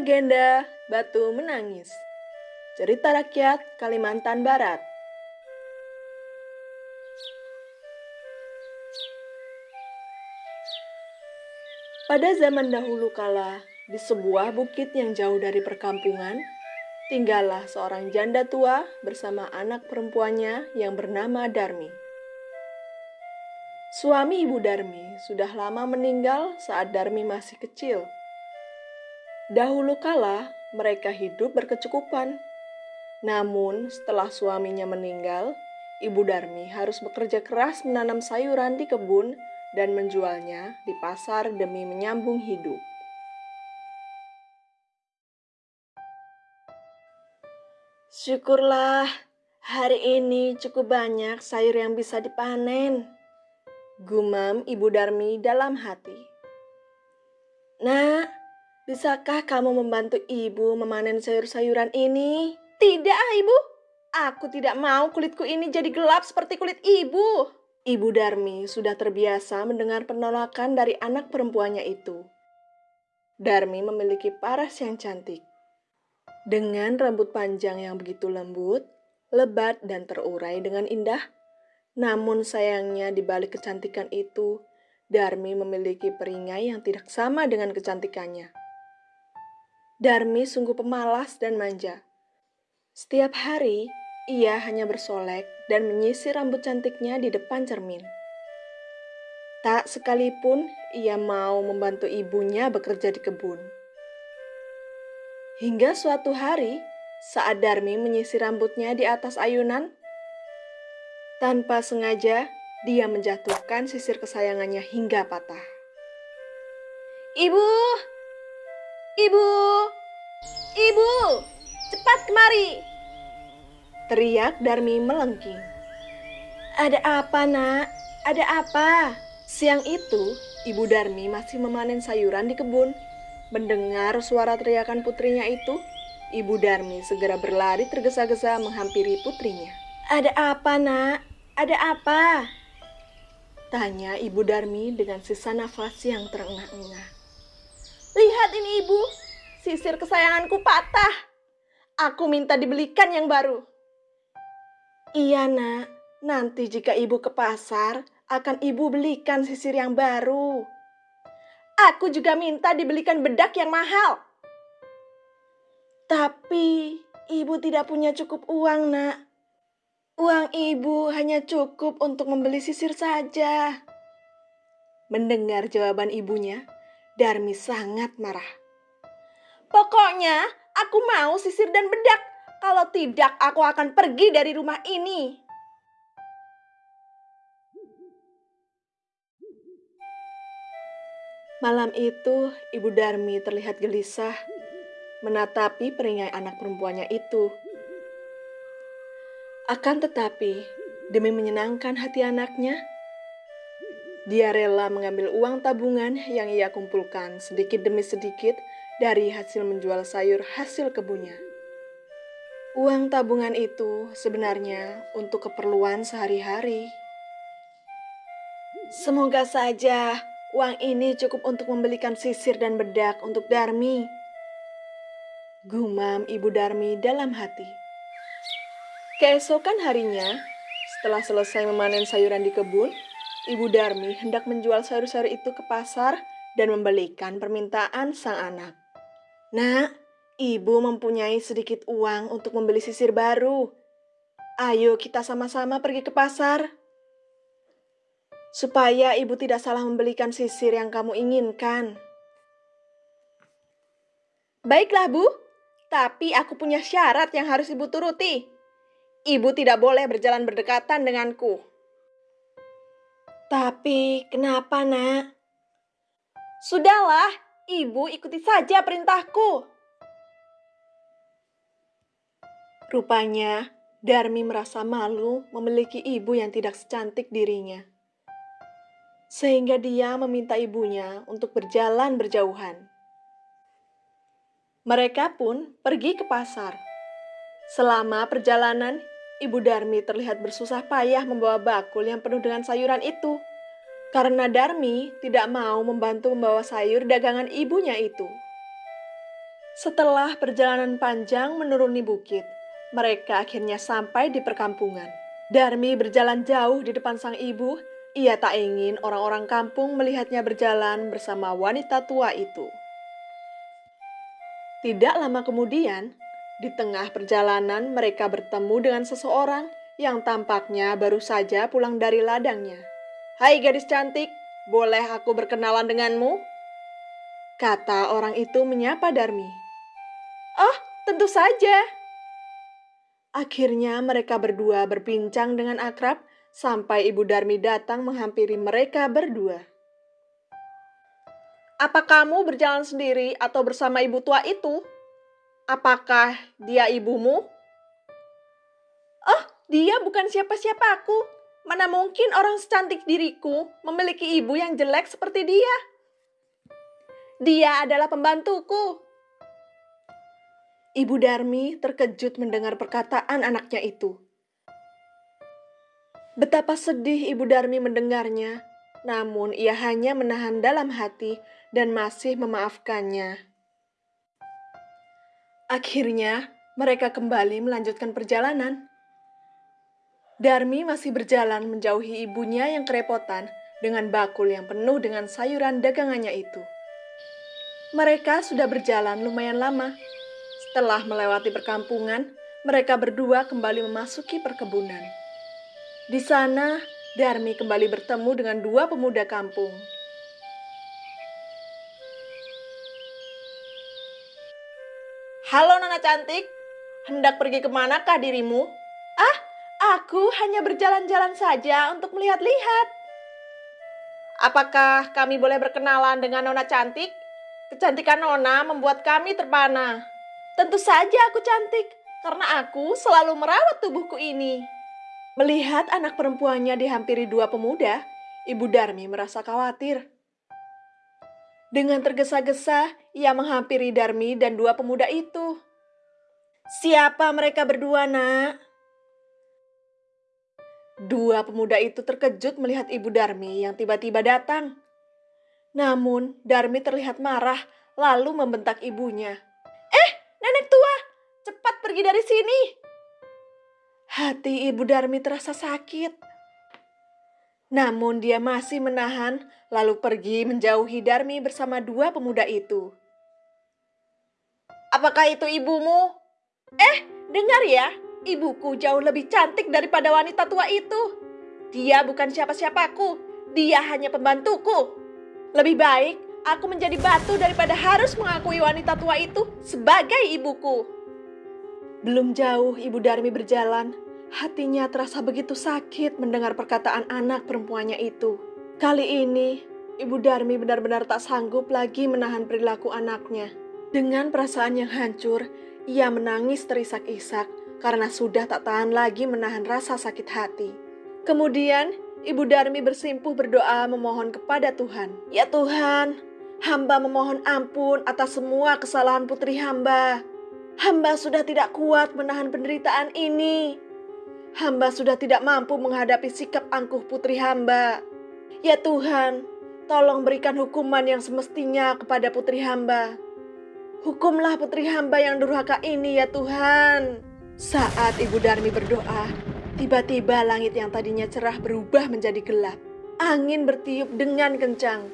Legenda Batu Menangis Cerita Rakyat Kalimantan Barat Pada zaman dahulu kala, di sebuah bukit yang jauh dari perkampungan, tinggallah seorang janda tua bersama anak perempuannya yang bernama Darmi. Suami ibu Darmi sudah lama meninggal saat Darmi masih kecil. Dahulu kala, mereka hidup berkecukupan. Namun, setelah suaminya meninggal, ibu Darmi harus bekerja keras menanam sayuran di kebun dan menjualnya di pasar demi menyambung hidup. Syukurlah, hari ini cukup banyak sayur yang bisa dipanen. Gumam Ibu Darmi dalam hati. Nah, bisakah kamu membantu ibu memanen sayur-sayuran ini? Tidak, ibu. Aku tidak mau kulitku ini jadi gelap seperti kulit ibu. Ibu Darmi sudah terbiasa mendengar penolakan dari anak perempuannya itu. Darmi memiliki paras yang cantik. Dengan rambut panjang yang begitu lembut, lebat dan terurai dengan indah, namun sayangnya di balik kecantikan itu, Darmi memiliki peringai yang tidak sama dengan kecantikannya. Darmi sungguh pemalas dan manja. Setiap hari, ia hanya bersolek dan menyisir rambut cantiknya di depan cermin. Tak sekalipun ia mau membantu ibunya bekerja di kebun. Hingga suatu hari, saat Darmi menyisir rambutnya di atas ayunan, tanpa sengaja dia menjatuhkan sisir kesayangannya hingga patah. Ibu! Ibu! Ibu! Cepat kemari! Teriak Darmi melengking. Ada apa, nak? Ada apa? Siang itu, Ibu Darmi masih memanen sayuran di kebun. Mendengar suara teriakan putrinya itu, Ibu Darmi segera berlari tergesa-gesa menghampiri putrinya. Ada apa, nak? Ada apa? Tanya Ibu Darmi dengan sisa nafas yang terengah-engah. Lihat ini, Ibu. Sisir kesayanganku patah. Aku minta dibelikan yang baru. Iya, nak. Nanti jika Ibu ke pasar, akan Ibu belikan sisir yang baru. Aku juga minta dibelikan bedak yang mahal. Tapi ibu tidak punya cukup uang, Nak. Uang ibu hanya cukup untuk membeli sisir saja. Mendengar jawaban ibunya, Darmi sangat marah. Pokoknya aku mau sisir dan bedak. Kalau tidak, aku akan pergi dari rumah ini. Malam itu, Ibu Darmi terlihat gelisah menatapi peringai anak perempuannya itu. Akan tetapi, demi menyenangkan hati anaknya, dia rela mengambil uang tabungan yang ia kumpulkan sedikit demi sedikit dari hasil menjual sayur hasil kebunnya. Uang tabungan itu sebenarnya untuk keperluan sehari-hari. Semoga saja Uang ini cukup untuk membelikan sisir dan bedak untuk Darmi. Gumam Ibu Darmi dalam hati. Keesokan harinya, setelah selesai memanen sayuran di kebun, Ibu Darmi hendak menjual sayur-sayur itu ke pasar dan membelikan permintaan sang anak. Nak, ibu mempunyai sedikit uang untuk membeli sisir baru. Ayo kita sama-sama pergi ke pasar supaya ibu tidak salah membelikan sisir yang kamu inginkan. Baiklah, Bu, tapi aku punya syarat yang harus ibu turuti. Ibu tidak boleh berjalan berdekatan denganku. Tapi kenapa, Nak? Sudahlah, ibu ikuti saja perintahku. Rupanya, Darmi merasa malu memiliki ibu yang tidak secantik dirinya sehingga dia meminta ibunya untuk berjalan berjauhan. Mereka pun pergi ke pasar. Selama perjalanan, Ibu Darmi terlihat bersusah payah membawa bakul yang penuh dengan sayuran itu, karena Darmi tidak mau membantu membawa sayur dagangan ibunya itu. Setelah perjalanan panjang menuruni bukit, mereka akhirnya sampai di perkampungan. Darmi berjalan jauh di depan sang ibu. Ia tak ingin orang-orang kampung melihatnya berjalan bersama wanita tua itu. Tidak lama kemudian, di tengah perjalanan mereka bertemu dengan seseorang yang tampaknya baru saja pulang dari ladangnya. Hai gadis cantik, boleh aku berkenalan denganmu? Kata orang itu menyapa Darmi. Oh, tentu saja. Akhirnya mereka berdua berbincang dengan akrab sampai Ibu Darmi datang menghampiri mereka berdua. Apa kamu berjalan sendiri atau bersama ibu tua itu? Apakah dia ibumu? Oh, dia bukan siapa-siapa aku. Mana mungkin orang secantik diriku memiliki ibu yang jelek seperti dia? Dia adalah pembantuku, Ibu Darmi terkejut mendengar perkataan anaknya itu. Betapa sedih Ibu Darmi mendengarnya, namun ia hanya menahan dalam hati dan masih memaafkannya. Akhirnya, mereka kembali melanjutkan perjalanan. Darmi masih berjalan menjauhi ibunya yang kerepotan dengan bakul yang penuh dengan sayuran dagangannya itu. Mereka sudah berjalan lumayan lama setelah melewati perkampungan, mereka berdua kembali memasuki perkebunan. Di sana, Darmi kembali bertemu dengan dua pemuda kampung. Halo Nona cantik, hendak pergi ke manakah dirimu? Ah, aku hanya berjalan-jalan saja untuk melihat-lihat. Apakah kami boleh berkenalan dengan Nona cantik? Kecantikan Nona membuat kami terpana. Tentu saja aku cantik, karena aku selalu merawat tubuhku ini. Melihat anak perempuannya dihampiri dua pemuda, Ibu Darmi merasa khawatir. Dengan tergesa-gesa, ia menghampiri Darmi dan dua pemuda itu. Siapa mereka berdua, nak? Dua pemuda itu terkejut melihat Ibu Darmi yang tiba-tiba datang. Namun, Darmi terlihat marah lalu membentak ibunya. Nenek tua, cepat pergi dari sini. Hati Ibu Darmi terasa sakit. Namun dia masih menahan, lalu pergi menjauhi Darmi bersama dua pemuda itu. Apakah itu ibumu? Eh, dengar ya, ibuku jauh lebih cantik daripada wanita tua itu. Dia bukan siapa-siapaku, dia hanya pembantuku. Lebih baik aku menjadi batu daripada harus mengakui wanita tua itu sebagai ibuku. Belum jauh Ibu Darmi berjalan, hatinya terasa begitu sakit mendengar perkataan anak perempuannya itu. Kali ini, Ibu Darmi benar-benar tak sanggup lagi menahan perilaku anaknya. Dengan perasaan yang hancur, ia menangis terisak-isak karena sudah tak tahan lagi menahan rasa sakit hati. Kemudian, Ibu Darmi bersimpuh berdoa memohon kepada Tuhan. Ya Tuhan, Hamba memohon ampun atas semua kesalahan putri hamba. Hamba sudah tidak kuat menahan penderitaan ini. Hamba sudah tidak mampu menghadapi sikap angkuh putri hamba. Ya Tuhan, tolong berikan hukuman yang semestinya kepada putri hamba. Hukumlah putri hamba yang durhaka ini ya Tuhan. Saat Ibu Darmi berdoa, tiba-tiba langit yang tadinya cerah berubah menjadi gelap. Angin bertiup dengan kencang.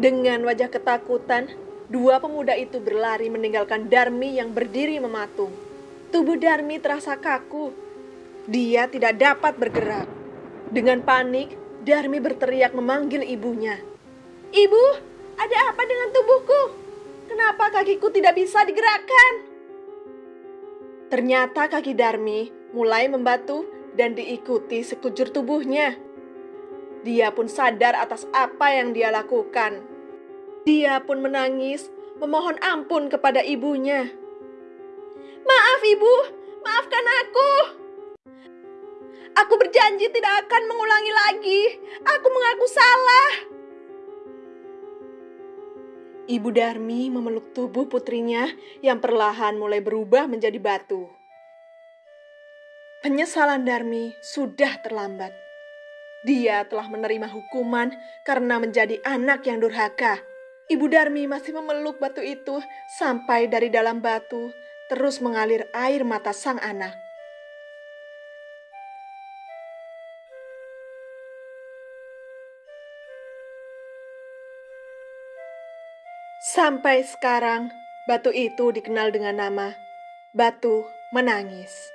Dengan wajah ketakutan, dua pemuda itu berlari meninggalkan Darmi yang berdiri mematung. Tubuh Darmi terasa kaku. Dia tidak dapat bergerak. Dengan panik, Darmi berteriak memanggil ibunya. Ibu, ada apa dengan tubuhku? Kenapa kakiku tidak bisa digerakkan? Ternyata kaki Darmi mulai membatu dan diikuti sekujur tubuhnya. Dia pun sadar atas apa yang dia lakukan. Dia pun menangis, memohon ampun kepada ibunya. Maaf ibu, maafkan aku. Aku berjanji tidak akan mengulangi lagi. Aku mengaku salah. Ibu Darmi memeluk tubuh putrinya yang perlahan mulai berubah menjadi batu. Penyesalan Darmi sudah terlambat. Dia telah menerima hukuman karena menjadi anak yang durhaka. Ibu Darmi masih memeluk batu itu sampai dari dalam batu terus mengalir air mata sang anak. Sampai sekarang, batu itu dikenal dengan nama Batu Menangis.